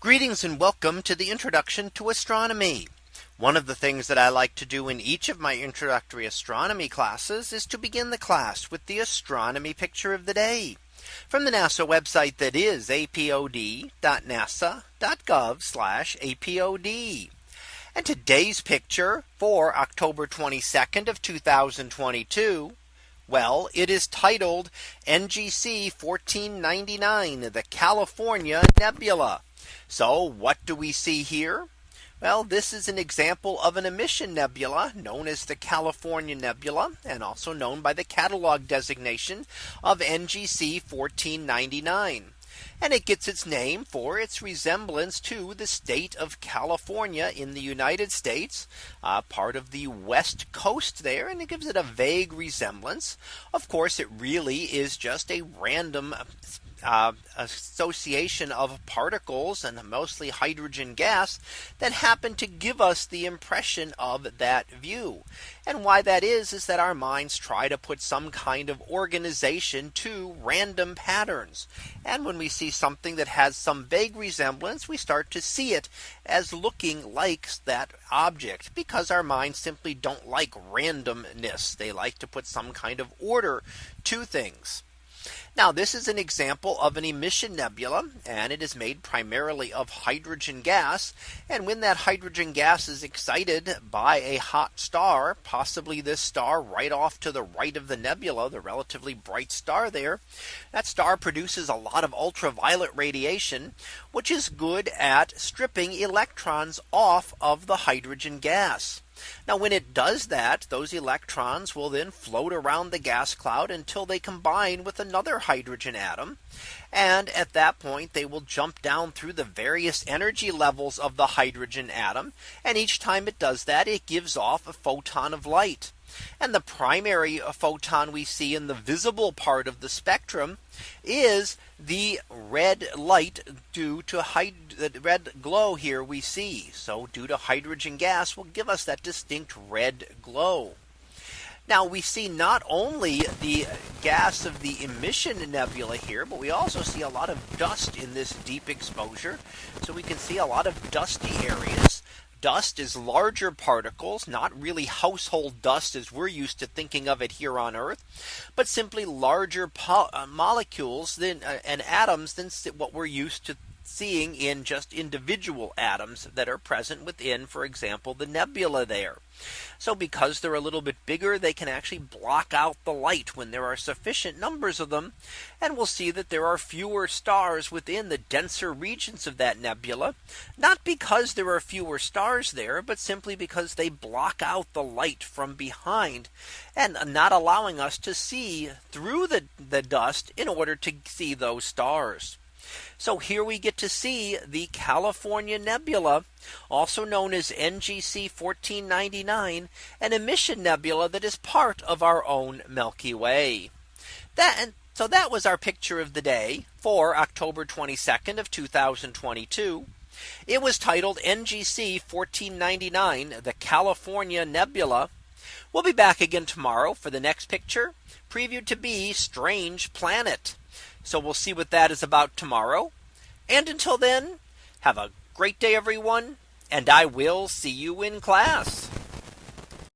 Greetings and welcome to the introduction to astronomy. One of the things that I like to do in each of my introductory astronomy classes is to begin the class with the astronomy picture of the day from the NASA website that is apod.nasa.gov apod. And today's picture for October 22nd of 2022. Well, it is titled NGC 1499, the California Nebula. So what do we see here? Well, this is an example of an emission nebula known as the California Nebula and also known by the catalog designation of NGC 1499. And it gets its name for its resemblance to the state of California in the United States, uh, part of the west coast there. And it gives it a vague resemblance. Of course, it really is just a random uh, association of particles and mostly hydrogen gas that happen to give us the impression of that view. And why that is is that our minds try to put some kind of organization to random patterns. And when we see something that has some vague resemblance, we start to see it as looking like that object because our minds simply don't like randomness. They like to put some kind of order to things. Now this is an example of an emission nebula and it is made primarily of hydrogen gas. And when that hydrogen gas is excited by a hot star, possibly this star right off to the right of the nebula, the relatively bright star there, that star produces a lot of ultraviolet radiation, which is good at stripping electrons off of the hydrogen gas. Now when it does that, those electrons will then float around the gas cloud until they combine with another hydrogen atom. And at that point, they will jump down through the various energy levels of the hydrogen atom. And each time it does that, it gives off a photon of light. And the primary photon we see in the visible part of the spectrum is the red light due to the red glow here we see. So due to hydrogen gas will give us that distinct red glow. Now we see not only the gas of the emission nebula here, but we also see a lot of dust in this deep exposure. So we can see a lot of dusty areas. Dust is larger particles, not really household dust as we're used to thinking of it here on Earth, but simply larger uh, molecules than uh, and atoms than what we're used to seeing in just individual atoms that are present within, for example, the nebula there. So because they're a little bit bigger, they can actually block out the light when there are sufficient numbers of them. And we'll see that there are fewer stars within the denser regions of that nebula, not because there are fewer stars there, but simply because they block out the light from behind and not allowing us to see through the, the dust in order to see those stars. So here we get to see the California Nebula, also known as NGC 1499, an emission nebula that is part of our own Milky Way. That so that was our picture of the day for October 22nd of 2022. It was titled NGC 1499, the California Nebula. We'll be back again tomorrow for the next picture previewed to be Strange Planet. So we'll see what that is about tomorrow. And until then, have a great day, everyone. And I will see you in class.